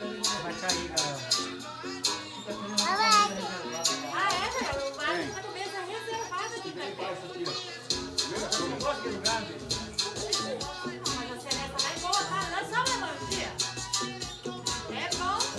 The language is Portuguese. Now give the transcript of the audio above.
Vai cair, galera. Fica tudo na mesa. Ah, é, galera? Vai ficar na mesa reservada aqui, galera.